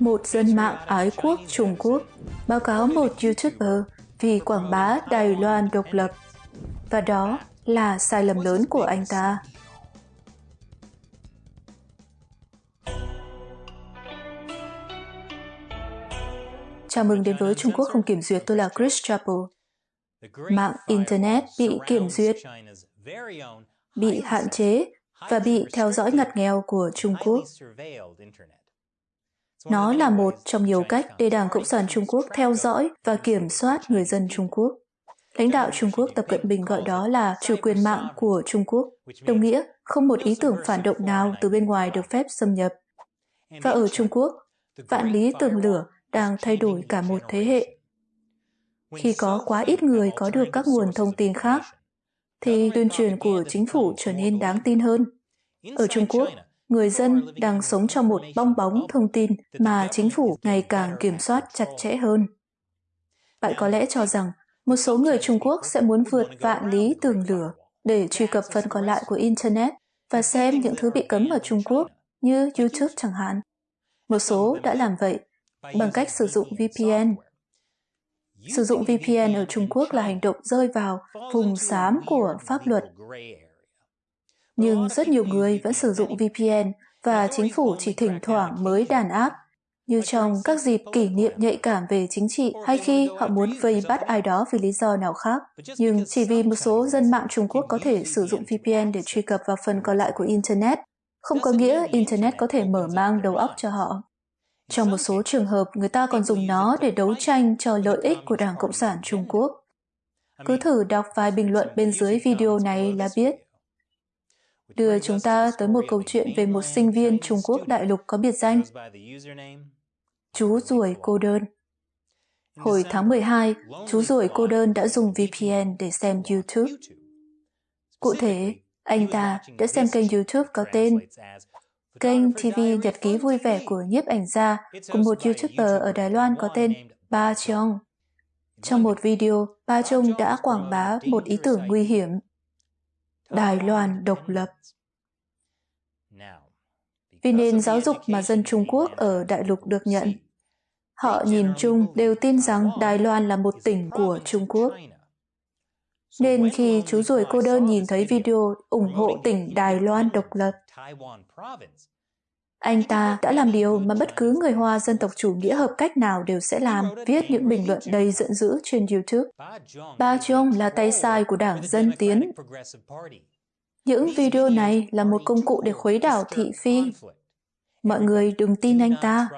một dân mạng ái quốc Trung Quốc báo cáo một YouTuber vì quảng bá Đài Loan độc lập. Và đó là sai lầm lớn của anh ta. Chào mừng đến với Trung Quốc không kiểm duyệt, tôi là Chris Chappell. Mạng Internet bị kiểm duyệt, bị hạn chế và bị theo dõi ngặt nghèo của Trung Quốc. Nó là một trong nhiều cách để Đảng Cộng sản Trung Quốc theo dõi và kiểm soát người dân Trung Quốc. Lãnh đạo Trung Quốc Tập Cận Bình gọi đó là chủ quyền mạng của Trung Quốc, đồng nghĩa không một ý tưởng phản động nào từ bên ngoài được phép xâm nhập. Và ở Trung Quốc, vạn lý tường lửa đang thay đổi cả một thế hệ. Khi có quá ít người có được các nguồn thông tin khác, thì tuyên truyền của chính phủ trở nên đáng tin hơn. Ở Trung Quốc, người dân đang sống trong một bong bóng thông tin mà chính phủ ngày càng kiểm soát chặt chẽ hơn. Bạn có lẽ cho rằng một số người Trung Quốc sẽ muốn vượt vạn lý tường lửa để truy cập phần còn lại của Internet và xem những thứ bị cấm ở Trung Quốc như YouTube chẳng hạn. Một số đã làm vậy bằng cách sử dụng VPN. Sử dụng VPN ở Trung Quốc là hành động rơi vào vùng xám của pháp luật nhưng rất nhiều người vẫn sử dụng VPN và chính phủ chỉ thỉnh thoảng mới đàn áp, như trong các dịp kỷ niệm nhạy cảm về chính trị hay khi họ muốn vây bắt ai đó vì lý do nào khác. Nhưng chỉ vì một số dân mạng Trung Quốc có thể sử dụng VPN để truy cập vào phần còn lại của Internet, không có nghĩa Internet có thể mở mang đầu óc cho họ. Trong một số trường hợp, người ta còn dùng nó để đấu tranh cho lợi ích của Đảng Cộng sản Trung Quốc. Cứ thử đọc vài bình luận bên dưới video này là biết đưa chúng ta tới một câu chuyện về một sinh viên Trung Quốc đại lục có biệt danh. Chú ruồi cô đơn. Hồi tháng 12, chú ruồi cô đơn đã dùng VPN để xem YouTube. Cụ thể, anh ta đã xem kênh YouTube có tên Kênh TV Nhật ký vui vẻ của nhiếp ảnh gia của một YouTuber ở Đài Loan có tên Ba Chong. Trong một video, Ba Chong đã quảng bá một ý tưởng nguy hiểm Đài Loan độc lập. Vì nền giáo dục mà dân Trung Quốc ở đại lục được nhận, họ nhìn chung đều tin rằng Đài Loan là một tỉnh của Trung Quốc. Nên khi chú ruồi cô đơn nhìn thấy video ủng hộ tỉnh Đài Loan độc lập, anh ta đã làm điều mà bất cứ người Hoa dân tộc chủ nghĩa hợp cách nào đều sẽ làm, viết những bình luận đầy giận dữ trên YouTube. Ba Chung là tay sai của Đảng Dân Tiến. Những video này là một công cụ để khuấy đảo thị phi. Mọi người đừng tin anh ta.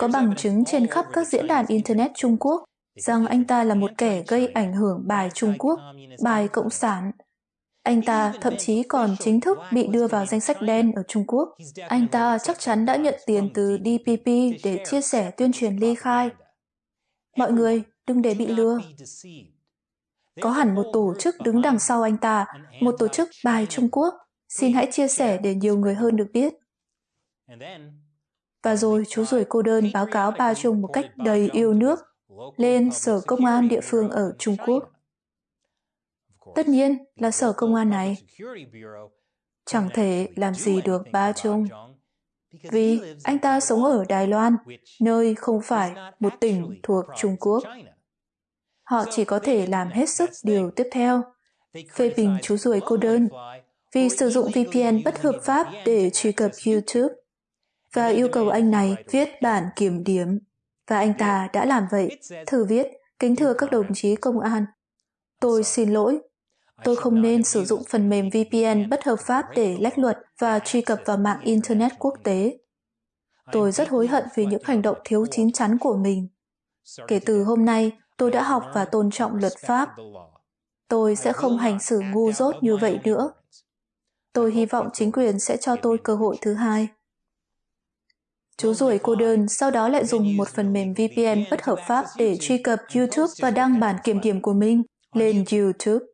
Có bằng chứng trên khắp các diễn đàn Internet Trung Quốc rằng anh ta là một kẻ gây ảnh hưởng bài Trung Quốc, bài Cộng sản, anh ta thậm chí còn chính thức bị đưa vào danh sách đen ở Trung Quốc. Anh ta chắc chắn đã nhận tiền từ DPP để chia sẻ tuyên truyền ly khai. Mọi người đừng để bị lừa. Có hẳn một tổ chức đứng đằng sau anh ta, một tổ chức bài Trung Quốc. Xin hãy chia sẻ để nhiều người hơn được biết. Và rồi chú rủi cô đơn báo cáo ba Trung một cách đầy yêu nước lên sở công an địa phương ở Trung Quốc. Tất nhiên là sở công an này chẳng thể làm gì được ba Chung vì anh ta sống ở Đài Loan, nơi không phải một tỉnh thuộc Trung Quốc. Họ chỉ có thể làm hết sức điều tiếp theo, phê bình chú ruồi cô đơn vì sử dụng VPN bất hợp pháp để truy cập YouTube và yêu cầu anh này viết bản kiểm điểm. Và anh ta đã làm vậy, thử viết, kính thưa các đồng chí công an. Tôi xin lỗi Tôi không nên sử dụng phần mềm VPN bất hợp pháp để lách luật và truy cập vào mạng Internet quốc tế. Tôi rất hối hận vì những hành động thiếu chín chắn của mình. Kể từ hôm nay, tôi đã học và tôn trọng luật pháp. Tôi sẽ không hành xử ngu dốt như vậy nữa. Tôi hy vọng chính quyền sẽ cho tôi cơ hội thứ hai. Chú ruồi cô đơn sau đó lại dùng một phần mềm VPN bất hợp pháp để truy cập YouTube và đăng bản kiểm điểm của mình lên YouTube.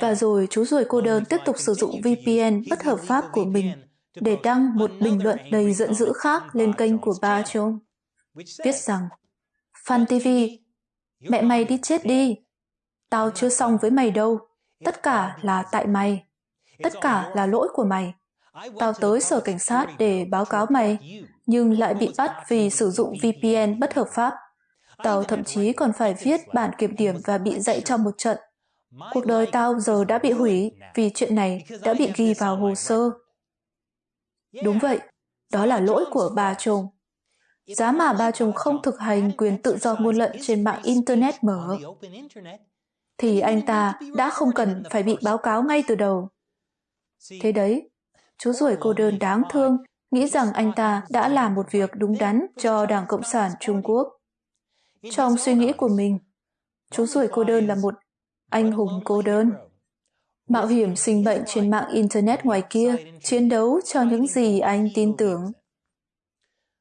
Và rồi chú ruồi cô đơn tiếp tục sử dụng VPN bất hợp pháp của mình để đăng một bình luận đầy giận dữ khác lên kênh của ba John. Viết rằng, Fan TV, mẹ mày đi chết đi. Tao chưa xong với mày đâu. Tất cả là tại mày. Tất cả là lỗi của mày. Tao tới sở cảnh sát để báo cáo mày nhưng lại bị bắt vì sử dụng VPN bất hợp pháp. Tao thậm chí còn phải viết bản kiểm điểm và bị dạy cho một trận. Cuộc đời tao giờ đã bị hủy vì chuyện này đã bị ghi vào hồ sơ. Đúng vậy, đó là lỗi của bà chồng. Giá mà bà chồng không thực hành quyền tự do ngôn luận trên mạng Internet mở, thì anh ta đã không cần phải bị báo cáo ngay từ đầu. Thế đấy, chú ruồi cô đơn đáng thương nghĩ rằng anh ta đã làm một việc đúng đắn cho Đảng Cộng sản Trung Quốc. Trong suy nghĩ của mình, chú ruồi cô đơn là một anh hùng cô đơn. Mạo hiểm sinh bệnh trên mạng Internet ngoài kia, chiến đấu cho những gì anh tin tưởng.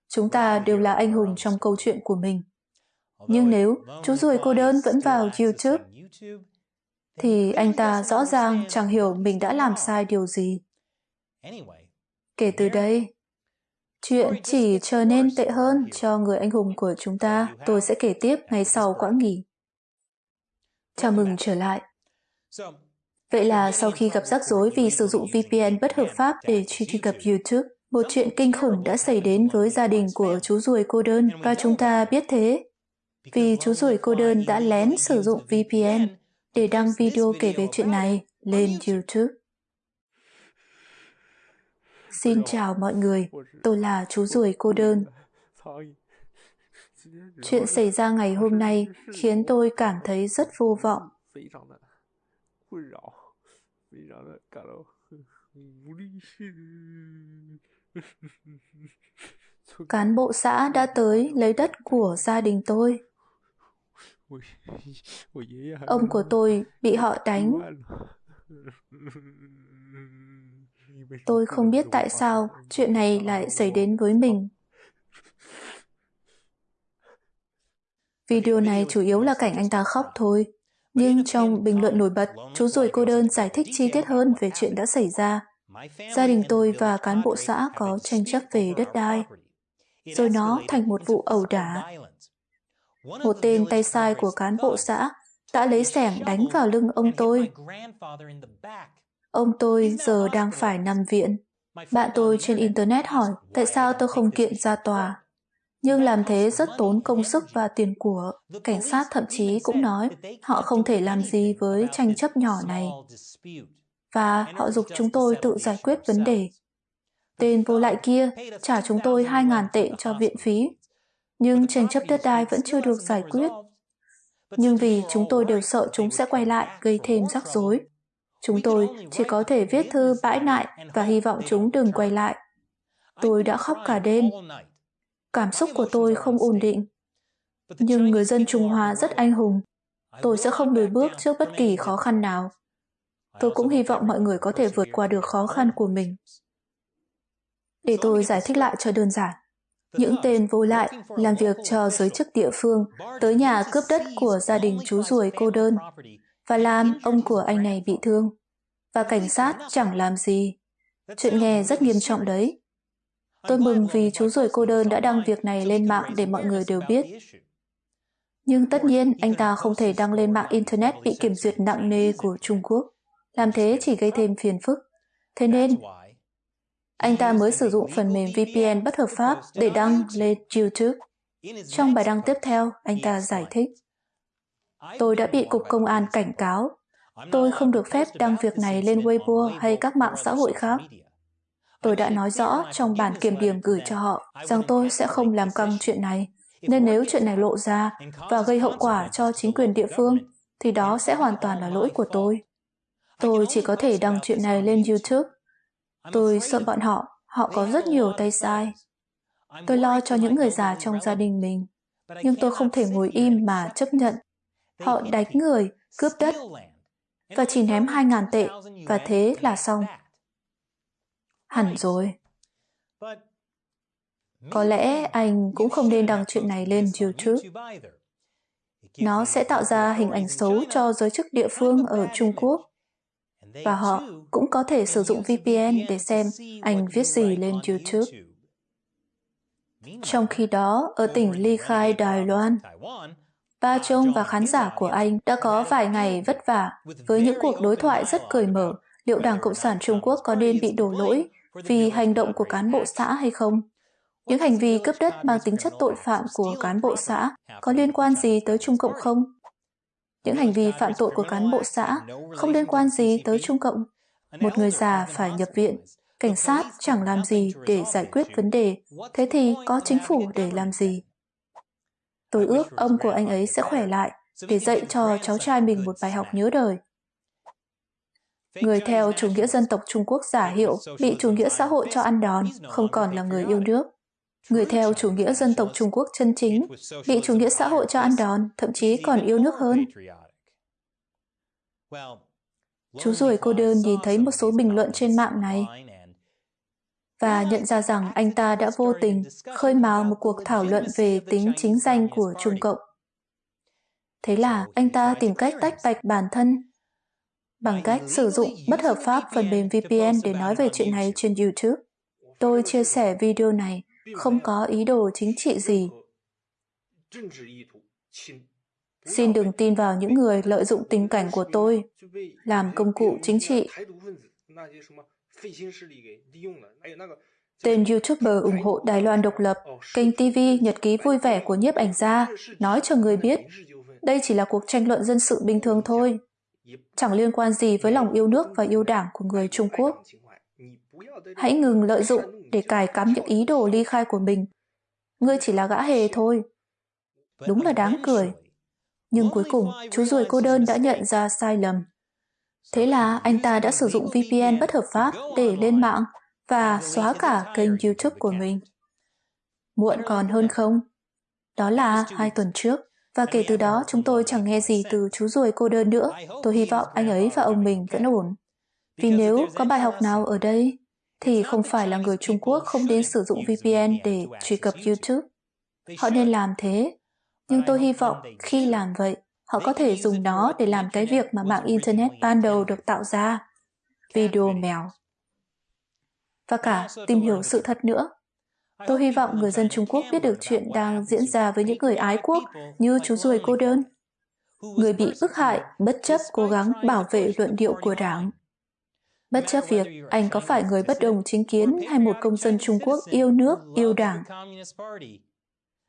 Chúng ta đều là anh hùng trong câu chuyện của mình. Nhưng nếu chú ruồi cô đơn vẫn vào YouTube, thì anh ta rõ ràng chẳng hiểu mình đã làm sai điều gì. Kể từ đây, chuyện chỉ trở nên tệ hơn cho người anh hùng của chúng ta. Tôi sẽ kể tiếp ngày sau quãng nghỉ. Chào mừng trở lại. Vậy là sau khi gặp rắc rối vì sử dụng VPN bất hợp pháp để truy cập YouTube, một chuyện kinh khủng đã xảy đến với gia đình của chú ruồi cô đơn và chúng ta biết thế. Vì chú ruồi cô đơn đã lén sử dụng VPN để đăng video kể về chuyện này lên YouTube. Xin chào mọi người, tôi là chú ruồi cô đơn. Chuyện xảy ra ngày hôm nay khiến tôi cảm thấy rất vô vọng. Cán bộ xã đã tới lấy đất của gia đình tôi. Ông của tôi bị họ đánh. Tôi không biết tại sao chuyện này lại xảy đến với mình. Video này chủ yếu là cảnh anh ta khóc thôi. Nhưng trong bình luận nổi bật, chú ruồi cô đơn giải thích chi tiết hơn về chuyện đã xảy ra. Gia đình tôi và cán bộ xã có tranh chấp về đất đai. Rồi nó thành một vụ ẩu đả. Một tên tay sai của cán bộ xã đã lấy sẻng đánh vào lưng ông tôi. Ông tôi giờ đang phải nằm viện. Bạn tôi trên Internet hỏi tại sao tôi không kiện ra tòa nhưng làm thế rất tốn công sức và tiền của. Cảnh sát thậm chí cũng nói, họ không thể làm gì với tranh chấp nhỏ này. Và họ dục chúng tôi tự giải quyết vấn đề. Tên vô lại kia trả chúng tôi 2.000 tệ cho viện phí. Nhưng tranh chấp đất đai vẫn chưa được giải quyết. Nhưng vì chúng tôi đều sợ chúng sẽ quay lại, gây thêm rắc rối. Chúng tôi chỉ có thể viết thư bãi nại và hy vọng chúng đừng quay lại. Tôi đã khóc cả đêm Cảm xúc của tôi không ổn định. Nhưng người dân Trung Hoa rất anh hùng. Tôi sẽ không lùi bước trước bất kỳ khó khăn nào. Tôi cũng hy vọng mọi người có thể vượt qua được khó khăn của mình. Để tôi giải thích lại cho đơn giản. Những tên vô lại làm việc cho giới chức địa phương, tới nhà cướp đất của gia đình chú ruồi cô đơn, và làm ông của anh này bị thương. Và cảnh sát chẳng làm gì. Chuyện nghe rất nghiêm trọng đấy. Tôi mừng vì chú ruồi cô đơn đã đăng việc này lên mạng để mọi người đều biết. Nhưng tất nhiên, anh ta không thể đăng lên mạng Internet bị kiểm duyệt nặng nề của Trung Quốc. Làm thế chỉ gây thêm phiền phức. Thế nên, anh ta mới sử dụng phần mềm VPN bất hợp pháp để đăng lên YouTube. Trong bài đăng tiếp theo, anh ta giải thích. Tôi đã bị Cục Công an cảnh cáo. Tôi không được phép đăng việc này lên Weibo hay các mạng xã hội khác. Tôi đã nói rõ trong bản kiểm điểm gửi cho họ rằng tôi sẽ không làm căng chuyện này, nên nếu chuyện này lộ ra và gây hậu quả cho chính quyền địa phương, thì đó sẽ hoàn toàn là lỗi của tôi. Tôi chỉ có thể đăng chuyện này lên YouTube. Tôi sợ bọn họ, họ có rất nhiều tay sai. Tôi lo cho những người già trong gia đình mình, nhưng tôi không thể ngồi im mà chấp nhận. Họ đánh người, cướp đất, và chỉ ném 2.000 tệ, và thế là xong hẳn rồi. Có lẽ anh cũng không nên đăng chuyện này lên YouTube. Nó sẽ tạo ra hình ảnh xấu cho giới chức địa phương ở Trung Quốc. Và họ cũng có thể sử dụng VPN để xem anh viết gì lên YouTube. Trong khi đó, ở tỉnh Ly Khai, Đài Loan, Ba Trông và khán giả của anh đã có vài ngày vất vả với những cuộc đối thoại rất cởi mở liệu Đảng Cộng sản Trung Quốc có nên bị đổ lỗi vì hành động của cán bộ xã hay không. Những hành vi cướp đất mang tính chất tội phạm của cán bộ xã có liên quan gì tới Trung Cộng không? Những hành vi phạm tội của cán bộ xã không liên quan gì tới Trung Cộng. Một người già phải nhập viện, cảnh sát chẳng làm gì để giải quyết vấn đề, thế thì có chính phủ để làm gì? Tôi ước ông của anh ấy sẽ khỏe lại để dạy cho cháu trai mình một bài học nhớ đời. Người theo chủ nghĩa dân tộc Trung Quốc giả hiệu bị chủ nghĩa xã hội cho ăn đòn, không còn là người yêu nước. Người theo chủ nghĩa dân tộc Trung Quốc chân chính bị chủ nghĩa xã hội cho ăn đòn, thậm chí còn yêu nước hơn. Chú ruồi cô đơn nhìn thấy một số bình luận trên mạng này và nhận ra rằng anh ta đã vô tình khơi mào một cuộc thảo luận về tính chính danh của Trung Cộng. Thế là anh ta tìm cách tách bạch bản thân bằng cách sử dụng bất hợp pháp phần mềm VPN để nói về chuyện này trên YouTube. Tôi chia sẻ video này không có ý đồ chính trị gì. Xin đừng tin vào những người lợi dụng tình cảnh của tôi làm công cụ chính trị. Tên YouTuber ủng hộ Đài Loan độc lập, kênh TV Nhật ký vui vẻ của nhiếp ảnh gia, nói cho người biết đây chỉ là cuộc tranh luận dân sự bình thường thôi, chẳng liên quan gì với lòng yêu nước và yêu đảng của người Trung Quốc. Hãy ngừng lợi dụng để cài cắm những ý đồ ly khai của mình. Ngươi chỉ là gã hề thôi. Đúng là đáng cười. Nhưng cuối cùng, chú ruồi cô đơn đã nhận ra sai lầm. Thế là anh ta đã sử dụng VPN bất hợp pháp để lên mạng và xóa cả kênh YouTube của mình. Muộn còn hơn không? Đó là hai tuần trước. Và kể từ đó chúng tôi chẳng nghe gì từ chú ruồi cô đơn nữa. Tôi hy vọng anh ấy và ông mình vẫn ổn. Vì nếu có bài học nào ở đây, thì không phải là người Trung Quốc không đến sử dụng VPN để truy cập YouTube. Họ nên làm thế. Nhưng tôi hy vọng khi làm vậy, họ có thể dùng nó để làm cái việc mà mạng Internet ban đầu được tạo ra. Video mèo. Và cả tìm hiểu sự thật nữa. Tôi hy vọng người dân Trung Quốc biết được chuyện đang diễn ra với những người ái quốc như chú ruồi cô đơn. Người bị bức hại bất chấp cố gắng bảo vệ luận điệu của đảng. Bất chấp việc anh có phải người bất đồng chính kiến hay một công dân Trung Quốc yêu nước, yêu đảng.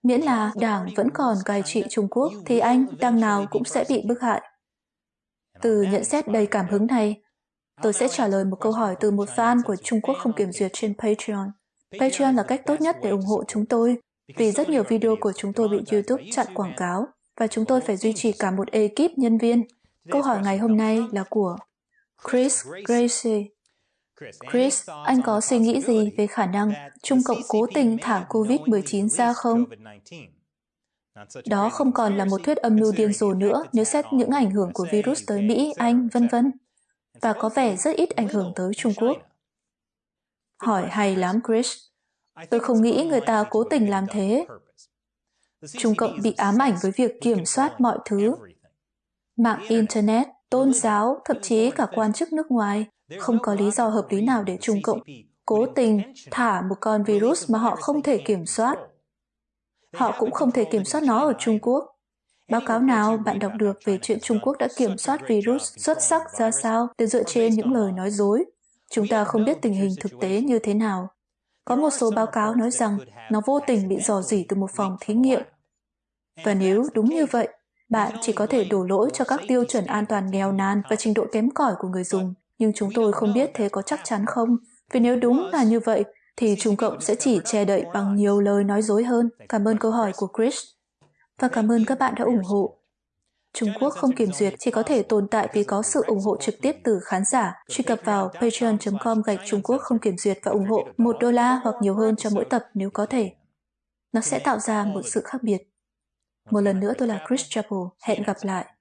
Miễn là đảng vẫn còn cai trị Trung Quốc thì anh đằng nào cũng sẽ bị bức hại. Từ nhận xét đầy cảm hứng này, tôi sẽ trả lời một câu hỏi từ một fan của Trung Quốc không kiểm duyệt trên Patreon. Patreon là cách tốt nhất để ủng hộ chúng tôi, vì rất nhiều video của chúng tôi bị YouTube chặn quảng cáo và chúng tôi phải duy trì cả một ekip nhân viên. Câu hỏi ngày hôm nay là của Chris Gracie. Chris, anh có suy nghĩ gì về khả năng Trung Cộng cố tình thả COVID-19 ra không? Đó không còn là một thuyết âm mưu điên rồ nữa nếu xét những ảnh hưởng của virus tới Mỹ, Anh, vân vân, và có vẻ rất ít ảnh hưởng tới Trung Quốc. Hỏi hay lắm, Chris. Tôi không nghĩ người ta cố tình làm thế. Trung Cộng bị ám ảnh với việc kiểm soát mọi thứ. Mạng Internet, tôn giáo, thậm chí cả quan chức nước ngoài, không có lý do hợp lý nào để Trung Cộng cố tình thả một con virus mà họ không thể kiểm soát. Họ cũng không thể kiểm soát nó ở Trung Quốc. Báo cáo nào bạn đọc được về chuyện Trung Quốc đã kiểm soát virus xuất sắc ra sao để dựa trên những lời nói dối? Chúng ta không biết tình hình thực tế như thế nào. Có một số báo cáo nói rằng nó vô tình bị dò dỉ từ một phòng thí nghiệm. Và nếu đúng như vậy, bạn chỉ có thể đổ lỗi cho các tiêu chuẩn an toàn nghèo nàn và trình độ kém cỏi của người dùng. Nhưng chúng tôi không biết thế có chắc chắn không. Vì nếu đúng là như vậy, thì Trung Cộng sẽ chỉ che đậy bằng nhiều lời nói dối hơn. Cảm ơn câu hỏi của Chris. Và cảm ơn các bạn đã ủng hộ. Trung Quốc không kiểm duyệt chỉ có thể tồn tại vì có sự ủng hộ trực tiếp từ khán giả. Truy cập vào patreon.com gạch Trung Quốc không kiểm duyệt và ủng hộ một đô la hoặc nhiều hơn cho mỗi tập nếu có thể. Nó sẽ tạo ra một sự khác biệt. Một lần nữa tôi là Chris Chapel. Hẹn gặp lại.